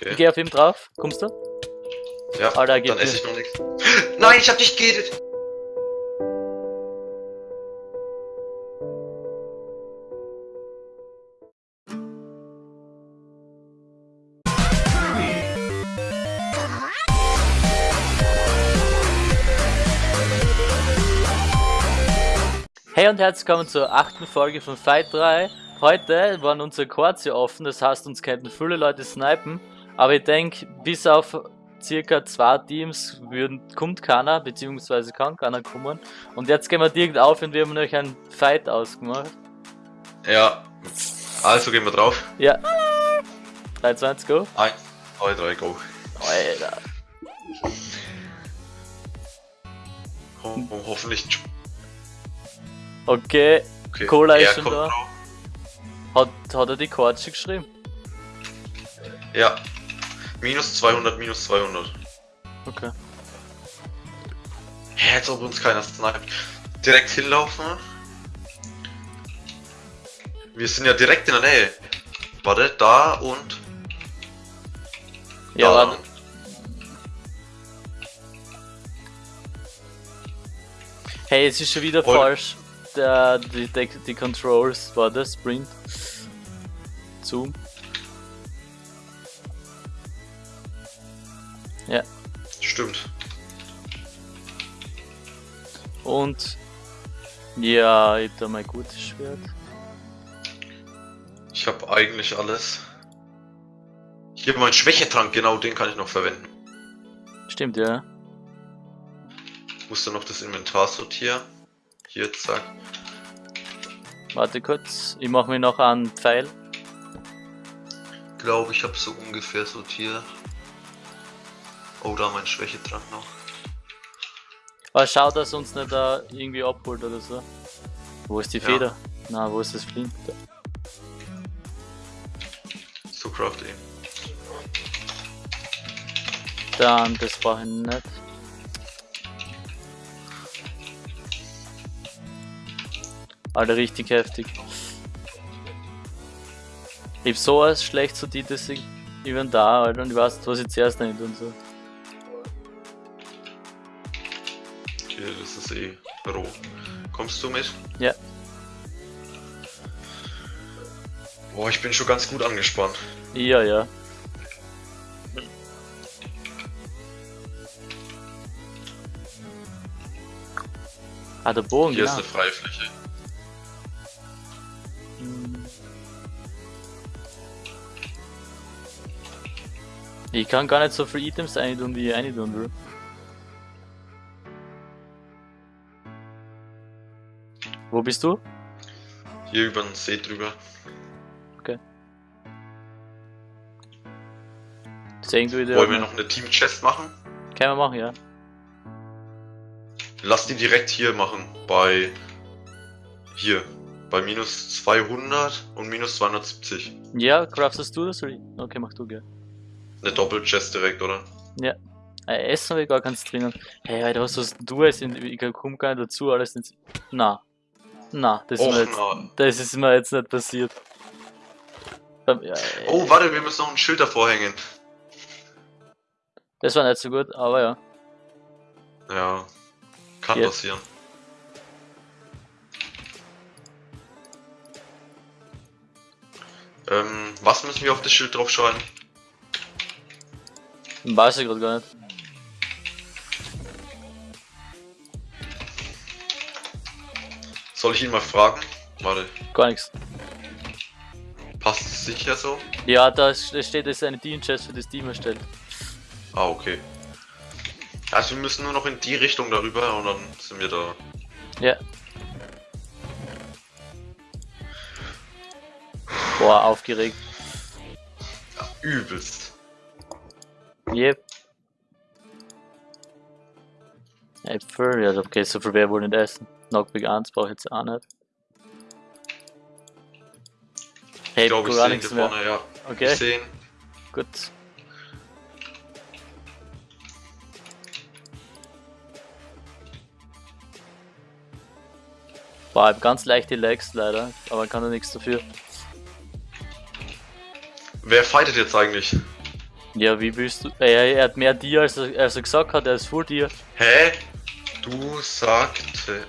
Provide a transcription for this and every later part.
Okay. Ich geh auf ihm drauf. Kommst du? Ja, Alter, er geht dann esse ich noch nichts. Nein, ich hab nicht geredet! Hey und herzlich willkommen zur achten Folge von Fight 3. Heute waren unsere Chords hier offen, das heißt, uns könnten viele Leute snipen. Aber ich denke, bis auf circa zwei Teams würden, kommt keiner, beziehungsweise kann keiner kommen. Und jetzt gehen wir direkt auf und wir haben euch einen Fight ausgemacht. Ja. Also gehen wir drauf. Ja. 3, 2, 1, go. 1, 2, 3, go. Alter. Ho ho hoffentlich. Okay, Okay. Cola ist schon da. drauf. hat, hat er die schon geschrieben? Ja. Minus 200, minus 200. Okay. Hä, als ob uns keiner sniped. Direkt hinlaufen. Wir sind ja direkt in der Nähe. Warte, da und Ja, da. warte. Hey, es ist schon wieder Voll. falsch. Der, die, die, die Controls war das Sprint. Zoom. Stimmt. Und ja, ich hab da mein gutes Schwert. Ich habe eigentlich alles. Hier mein Schwächetrank, genau den kann ich noch verwenden. Stimmt, ja. Muss dann noch das Inventar sortieren. Hier, zack. Warte kurz, ich mache mir noch einen Pfeil. Glaube ich habe so ungefähr sortiert. Oh, da mein Schwächetrank noch. Aber schau, dass uns nicht da irgendwie abholt oder so. Wo ist die Ja. Feder? Na, wo ist das Flint? So craft eben. Dann, das brauche ich nicht. Alter, richtig heftig. Ich hab so ein schlecht sortiertes Inventar, Alter, und ich weiß nicht, was ich zuerst nicht und so. Hier, das ist eh roh. Kommst du mit? Ja. Boah, ich bin schon ganz gut angespannt. Ja, ja. Ah, der Bogen, Hier genau. ist eine freie Fläche. Hm. Ich kann gar nicht so viele Items eintun, wie ich eintun will. Wo bist du? Hier über den See drüber. Sehen du wieder? Wollen wir noch eine Team-Chest machen? Können wir machen, ja. Lass die direkt hier machen. Bei. Hier. Bei minus 200 und minus 270. Ja, craftest du das? Okay, mach du, gell. Eine Doppel-Chest direkt, oder? Äh, Essen habe ich gar keins drinnen. Hey, Alter, was hast du jetzt? in- Ich komm gar nicht dazu, alles ins. Na. Na, das ist, Och, mir jetzt, na. das ist mir jetzt nicht passiert. Ähm, ja, äh, Oh, warte, wir müssen noch ein Schild davor hängen. Das war nicht so gut, aber ja. Ja. Kann Jetzt. passieren. Ähm, was müssen wir auf das Schild draufschreiben? Weiß ich gerade gar nicht. Soll ich ihn mal fragen? Warte, Gar nichts. passt es sicher so? Ja, da steht, dass eine Team-Chest für das Team erstellt. Ah, okay. Also wir müssen nur noch in die Richtung darüber und dann sind wir da. Ja. Boah, aufgeregt. Ja, übelst. Yep. Äpfel, ja, okay, so viel wäre wohl nicht essen. Knockback 1 brauche ich jetzt auch nicht. Hey, Ich glaube, ich sehe ihn vorne, ja. Okay, Ich sehe ihn. gut. Boah, ganz leichte Lags leider, aber kann da nichts dafür. Wer fightet jetzt eigentlich? Ja, wie willst du. Er, er hat mehr Tier, als er, als er gesagt hat, er ist Full Tier. Hä? Du sagte.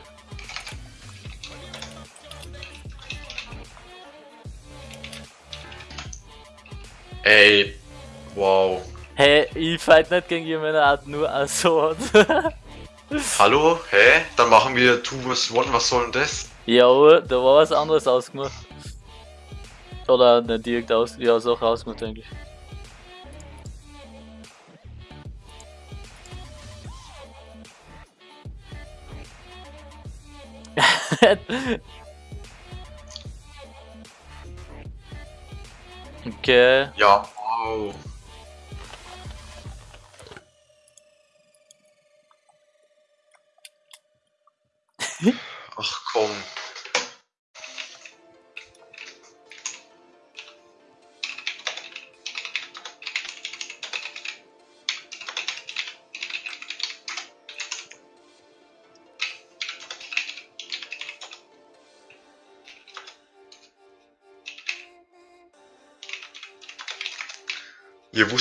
Ey, wow. Hey, ich fight nicht gegen jemanden, hat nur Sword. Hallo? Hä? Dann machen wir 2 vs 1, was soll denn das? ja, da war was anderes ausgemacht. Oder nicht direkt aus, ja, ist auch ausgemacht eigentlich. okay. Ja, wow.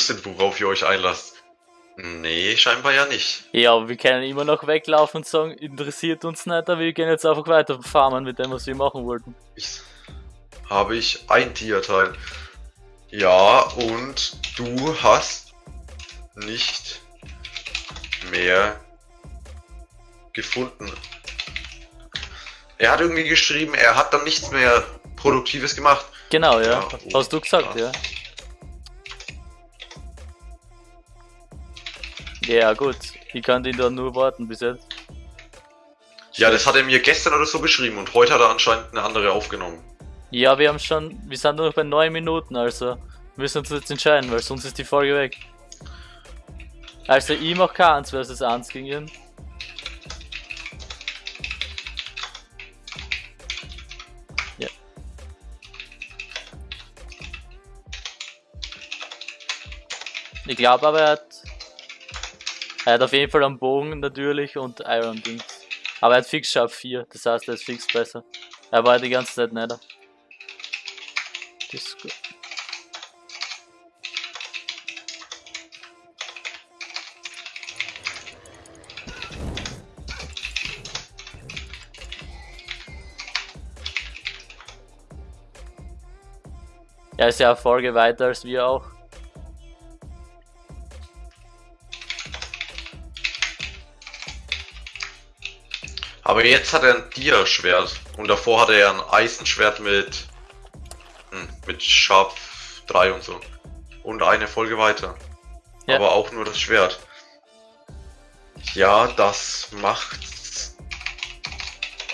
Wusstet, worauf ihr euch einlasst. Nee, scheinbar ja nicht. Ja, aber wir können immer noch weglaufen und sagen, interessiert uns nicht, aber wir gehen jetzt einfach weiter farmen mit dem, was wir machen wollten. Ich, habe ich ein Tierteil. Ja, und du hast nicht mehr gefunden. Er hat irgendwie geschrieben, er hat dann nichts mehr Produktives gemacht. Genau, ja. Ja, Hast du gesagt, ja. Ja, gut. Ich kann den da nur warten bis jetzt. Ja, das hat er mir gestern oder so geschrieben und heute hat er anscheinend eine andere aufgenommen. Ja, wir haben schon, wir sind nur noch bei 9 Minuten, also müssen uns jetzt entscheiden, weil sonst ist die Folge weg. Also ich mach keins versus 1 gegen ihn. Ja. Ich glaube aber, er hat, er hat auf jeden Fall einen Bogen natürlich und Iron Dings. Aber er hat fix Sharp 4, das heißt, er ist fix besser. Er war die ganze Zeit nicht. Das ist gut. Er ist ja Folge weiter als wir auch. Aber jetzt hat er ein Dia-Schwert und davor hatte er ein Eisenschwert mit, hm, mit Sharp 3 und so. Und eine Folge weiter. Ja. Aber auch nur das Schwert. Ja, das macht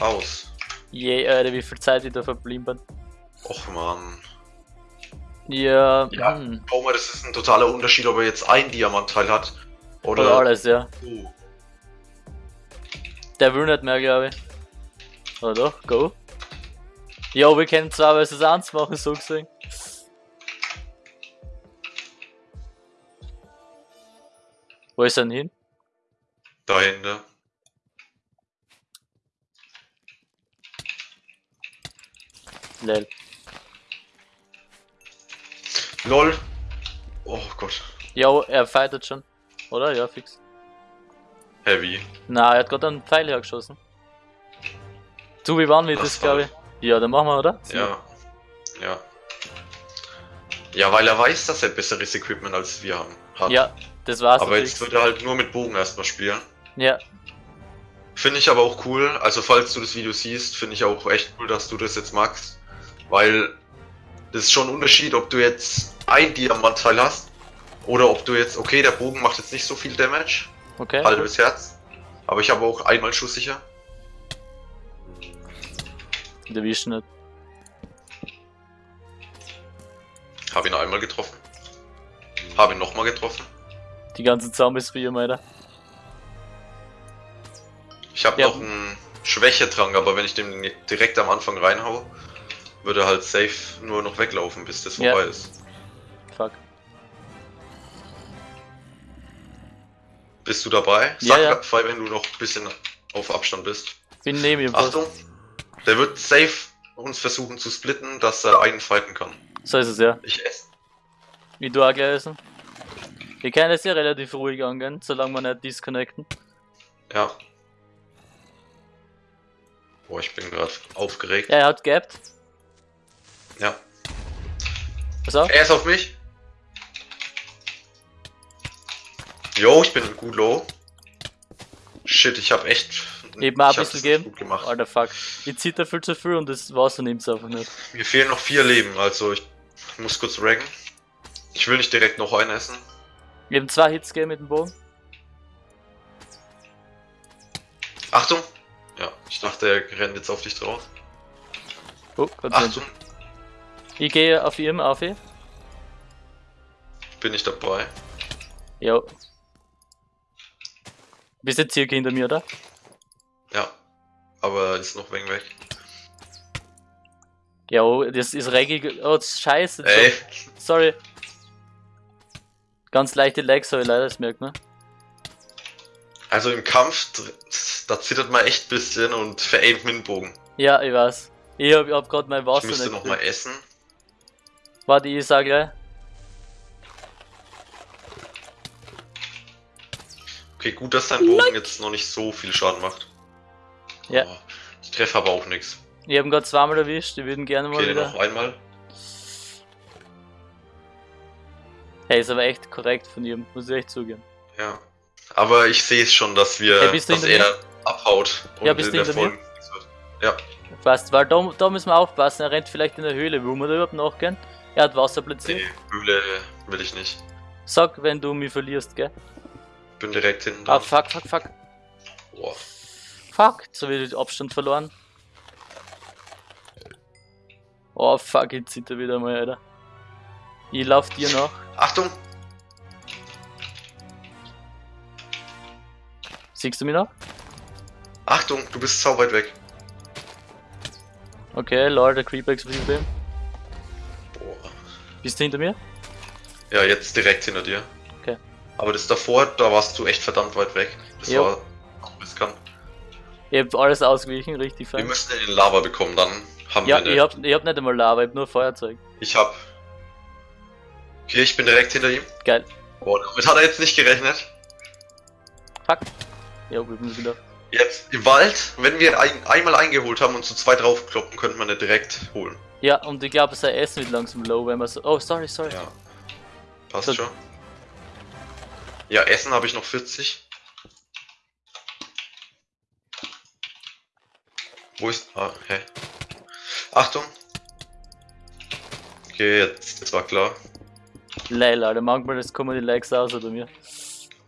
aus. Je, Alter, wie viel Zeit ich da verblieben bin. Och man. Ja, Ja, hm. das ist ein totaler Unterschied, ob er jetzt ein Diamantteil hat oder. Oder alles, ja. Oh. Der will nicht mehr, glaube ich. Oder doch? Go. Ja, wir können zwar versus 1 machen, so gesehen. Wo ist er denn hin? Dahinter. Lel. LOL. Oh Gott. Ja, er fightet schon. Oder? Ja, fix. Heavy. Na, er hat gerade einen Pfeil hergeschossen. Du, wie waren wir Das glaube ich? Ja, dann machen wir, oder? Ja. Ja. Ja, weil er weiß, dass er besseres Equipment als wir haben. Hat. Ja, das war's. Aber natürlich. jetzt wird er halt nur mit Bogen erstmal spielen. Ja, Finde ich aber auch cool. Also falls du das Video siehst, finde ich auch echt cool, dass du das jetzt magst. Weil das ist schon ein Unterschied, ob du jetzt ein Diamantteil hast oder ob du jetzt, okay, der Bogen macht jetzt nicht so viel Damage, okay. halbes Herz. Aber ich habe auch einmal schusssicher. Der wischt nicht. Habe ihn einmal getroffen. Habe ihn nochmal getroffen. Die ganzen Zombies für ihm, Alter. Ich habe Ja. noch einen Schwächetrank, aber wenn ich den direkt am Anfang reinhau, würde er halt safe nur noch weglaufen, bis das Ja. vorbei ist. Fuck. Bist du dabei? Ja, Sag ja. frei, wenn du noch ein bisschen auf Abstand bist. Bin neben ihm. fast. Achtung, der wird safe uns versuchen zu splitten, dass er einen fighten kann. So ist es ja. Ich esse. Wie du auch gleich essen. Wir können es ja relativ ruhig angehen, solange wir nicht disconnecten. Ja. Boah, ich bin gerade aufgeregt. Ja, er hat gapped. Ja. Pass auf. Er ist auf mich. Jo, ich bin gut low. Shit, ich hab echt. Eben ein bisschen gemacht. Alter, fuck. Ich zitter viel zu viel und das Wasser nimmt's einfach nicht. Mir fehlen noch vier Leben, also ich muss kurz raggen. Ich will nicht direkt noch einen essen. Wir haben zwei Hits gegeben mit dem Bogen. Achtung! Ja, ich dachte, er rennt jetzt auf dich drauf. Oh, Gott. Achtung, Ich gehe auf ihm, auf ihn. bin ich dabei. Jo. Bist jetzt circa hinter mir, oder? Ja. Aber ist noch wegen weg. Jo, das ist reggig. Oh, das ist scheiße. Ey, Sorry. Ganz leichte Legs habe ich leider, das merkt man. also im Kampf, da zittert man echt ein bisschen und veraimt mit dem Bogen. Ja, ich weiß. Ich hab, ich hab grad mein Ich Wasser müsste nicht. noch mal essen. Warte, ich sag gleich. Okay, gut, dass dein Bogen jetzt noch nicht so viel Schaden macht. Ja. Oh, ich treffe aber auch nichts. Ich hab ihn grad zweimal erwischt, ich würden gerne mal Okay, wieder. noch einmal. Hey, ist aber echt korrekt von ihm, muss ich echt zugeben. Ja. Aber ich sehe es schon, dass wir, du dass er abhaut und Ja, bist in du der mir? Folge. Ja, Passt, weil da, da müssen wir aufpassen, er rennt vielleicht in der Höhle, wo wir da überhaupt nachgehen. Er hat Wasser platziert. nee, Höhle will ich nicht. Sag, wenn du mich verlierst, gell? Bin direkt hinten Ah, fuck, fuck, fuck. Boah. Fuck, jetzt hab ich den Abstand verloren. Oh, fuck, jetzt sind er wieder mal, Alter. Ich lauf dir nach. Achtung! Siehst du mich noch? Achtung, du bist sau weit weg. Okay, lol, der Creeper explodiert. Boah. Bist du hinter mir? Ja, jetzt direkt hinter dir. Aber das davor, da warst du echt verdammt weit weg. Das Jo. war riskant. Ich hab alles ausgewichen, richtig Wir fein. müssen in den Lava bekommen, dann haben Ja, wir eine. ich hab, ich hab nicht einmal Lava, ich hab nur Feuerzeug. Ich hab. Okay, ich bin direkt hinter ihm. Geil. Boah, damit hat er jetzt nicht gerechnet. Fuck. Ja, wir müssen wieder. Jetzt im Wald, wenn wir ein, einmal eingeholt haben und zu zweit draufkloppen, könnte man nicht direkt holen. Ja, und ich glaube, sein Essen wird langsam low, wenn man so. Oh, sorry, sorry. Ja. Passt So- schon. Ja, Essen habe ich noch 40. Wo ist. Ah, hä? Achtung! Okay, jetzt, jetzt war klar. Leil, Alter, manchmal das kommen die Likes aus oder mir.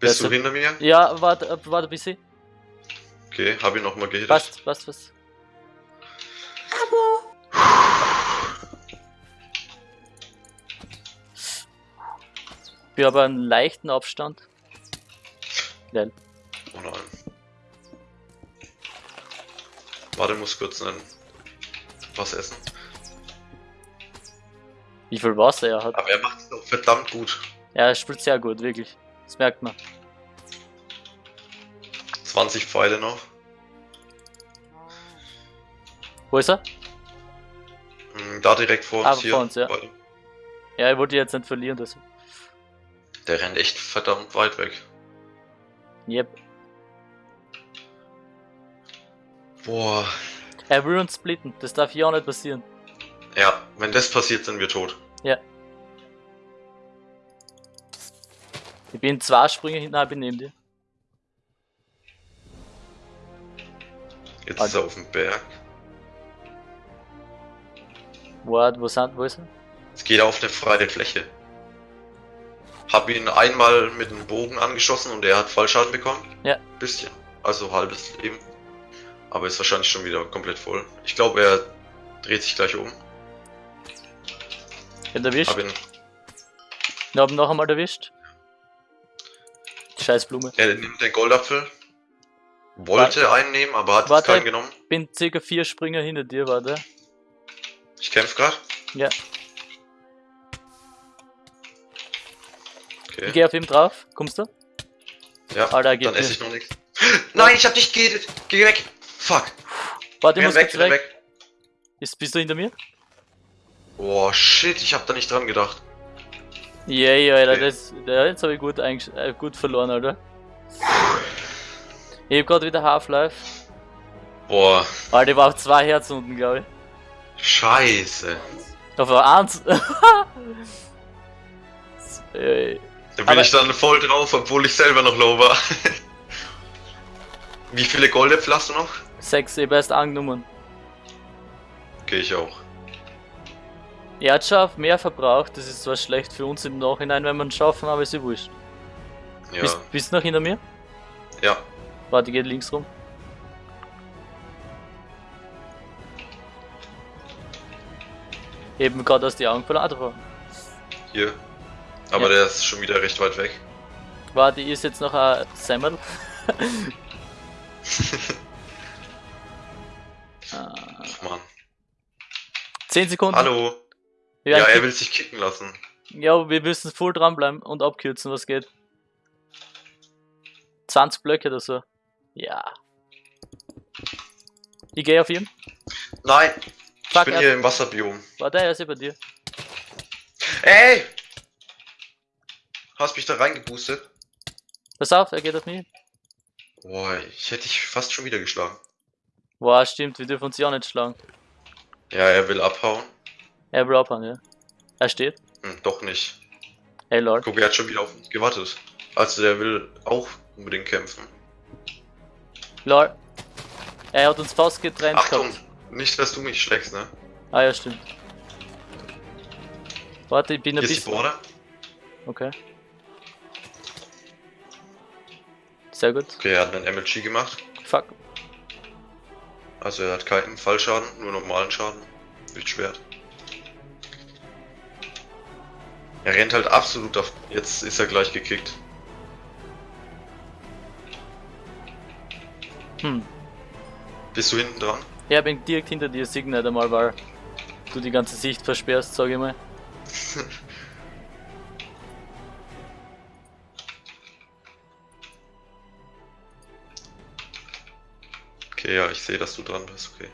Bist du Also- hinter mir? Ja, warte, warte ein bisschen. Okay, habe ich nochmal gehittet. Passt, passt, passt. Wir haben einen leichten Abstand. Geil. Oh nein. Warte, muss kurz ein was essen. Wie viel Wasser er hat. Aber er macht es auch verdammt gut. Ja, er spielt sehr gut, wirklich. Das merkt man. 20 Pfeile noch. Wo ist er? Hm, Da direkt vor Ah, uns hier. vor uns, ja. Warte. Ja, ich wollte jetzt nicht verlieren, das. Der rennt echt verdammt weit weg. Yep. Boah. Er will uns splitten, das darf ja auch nicht passieren. Ja, wenn das passiert, sind wir tot. Ich bin zwei Sprünge bin neben dir. Jetzt Also- ist er auf dem Berg. Warte, wo sind, wo ist er? Es geht auf eine freie Fläche. Hab ihn einmal mit dem Bogen angeschossen und er hat Fallschaden bekommen. Ja. Bisschen. Also halbes Leben. Aber ist wahrscheinlich schon wieder komplett voll. Ich glaube, er dreht sich gleich um. Ich hab ihn erwischt. Hab ihn, Ich hab ihn noch einmal erwischt. Scheiß Blume. er nimmt den Goldapfel. Wollte einen nehmen, aber hat Warte. keinen genommen. Bin circa vier Springer hinter dir, warte. Ich kämpf gerade. Ja. Okay. Ich geh auf ihm drauf. Kommst du? Ja, Alter, dann esse ich noch nichts. Nein, ich hab dich gehittet. Geh weg. Fuck. Warte, ich muss weg, weg. weg. Ist, bist du hinter mir? Boah, shit, ich hab da nicht dran gedacht. Yay, Alter, Okay. das, jetzt habe ich gut, äh, gut verloren, Alter. Ich hab grad wieder Half-Life. Boah, Alter, ich war auf zwei Herzen unten, glaube ich. scheiße. Auf eins. Ey, Da bin Aber- ich dann voll drauf, obwohl ich selber noch low war. Wie viele Goldäpfel hast du noch? Sechs, hab erst angenommen. Okay, ich auch. Er hat schon mehr verbraucht, das ist zwar schlecht für uns im Nachhinein, wenn wir es schaffen, aber ist ja wurscht. Ja. Bist, bist du noch hinter mir? Ja. Warte, geht links rum. Eben gerade aus die Augen verloren. Ah, da war- Hier. Aber Ja. der ist schon wieder recht weit weg. Warte, ist jetzt noch ein Semmel. Ah, Ach man. 10 Sekunden. Hallo. Ja, er will sich kicken lassen. ja, wir müssen voll dranbleiben und abkürzen, was geht. 20 Blöcke oder so. Ja. Ich gehe auf ihn. Nein. Ich Fuck, bin er- hier im Wasserbiom. Warte, er ist ja bei dir. Ey! Hast mich da reingeboostet? Pass auf, er geht auf mich. Boah, ich hätte dich fast schon wieder geschlagen. Boah, stimmt, wir dürfen uns ja auch nicht schlagen. Ja, er will abhauen. Er will abhauen, ja. Er steht. Hm, doch nicht. Hey Lord. Guck, er hat schon wieder auf uns gewartet. Also der will auch unbedingt kämpfen. Lord. Er hat uns fast getrennt Achtung! gehabt. Nicht, dass du mich schlägst, ne? Ah ja, stimmt. Warte, ich bin ein Hier ist die bisschen. Border. Okay. Sehr gut. Okay, er hat einen MLG gemacht. Fuck. Also er hat keinen Fallschaden, nur normalen Schaden. Wildschwert. Er rennt halt absolut auf. Jetzt ist er gleich gekickt. Hm. Bist du hinten dran? Ja, bin direkt hinter dir, sieg nicht einmal, weil du die ganze Sicht versperrst, sag ich mal. Okay, ja, ich sehe, dass du dran bist. Okay.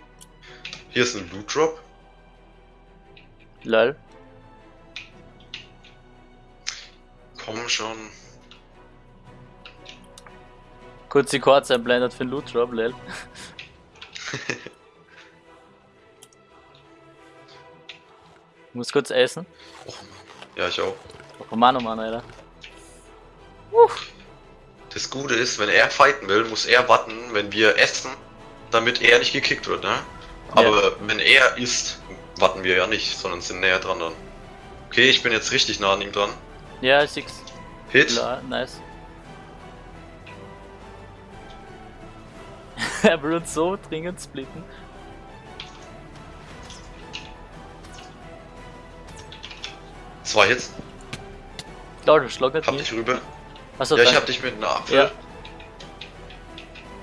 Hier ist ein Loot Drop. Lol. Komm schon. Kurz die Chords einblendet für den Loot Drop, lol. Muss kurz essen. Oh Mann. Ja, ich auch. Oh Mann, oh Mann, Alter. Das Gute ist, wenn er fighten will, muss er warten, wenn wir essen, damit er nicht gekickt wird, ne? Aber wenn er isst, warten wir ja nicht, sondern sind näher dran dann. Okay, ich bin jetzt richtig nah an ihm dran. Ja, ich sieg's. Hit. Lol, nice. er will uns so dringend splitten. Zwei Hits. Du schlag nicht Hab dich rüber. Achso, ja, ich danke. hab dich mit einem Apfel. Ja.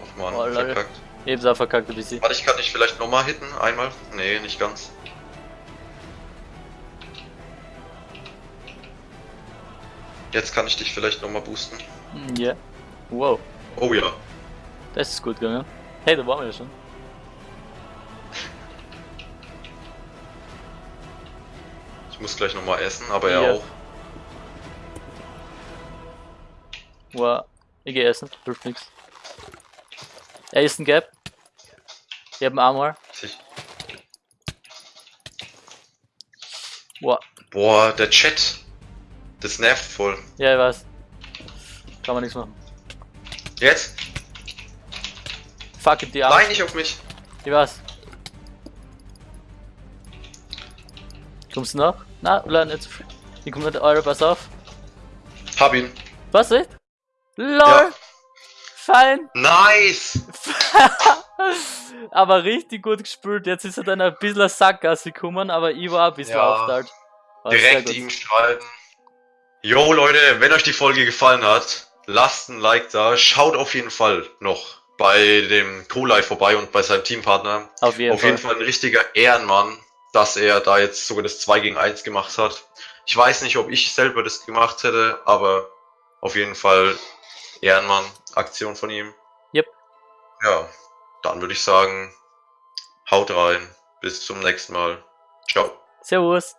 Och man, Oh, verkackt. Auch verkackt ein bisschen. Warte, ich kann dich vielleicht nochmal hitten, einmal. Nee, nicht ganz. Jetzt kann ich dich vielleicht nochmal boosten. Hm, Ja. Wow, Oh ja. das ist gut gegangen. Hey, da waren wir ja schon. Ich muss gleich nochmal essen, aber er Ja. auch. Wow. Ich geh essen, hilft nix. Er ist ein Gap. Ich hab einen Armor. Wow. Boah, der Chat. Das nervt voll. Ja, ich weiß. Kann man nichts machen. Jetzt? Fuck it, die Arme. Nein, nicht auf mich. Ich weiß. Kommst du noch? Na, oder nicht so früh. Ich komm nicht, Eure, pass auf. Hab ihn. Was, echt? LOL! Ja. Fein! Nice! aber richtig gut gespielt. Jetzt ist er dann ein bisschen Sackgasse gekommen, aber ich war ein bisschen Ja. aufteilt. Direkt ihm schreiben. Jo Leute, wenn euch die Folge gefallen hat, lasst ein Like da. Schaut auf jeden Fall noch bei dem Co-Live vorbei und bei seinem Teampartner. Auf jeden auf Fall. jeden Fall ein richtiger Ehrenmann, dass er da jetzt sogar das 2 gegen 1 gemacht hat. Ich weiß nicht, ob ich selber das gemacht hätte, aber auf jeden Fall Ehrenmann, Aktion von ihm. Ja, dann würde ich sagen, haut rein. Bis zum nächsten Mal. Ciao. Servus.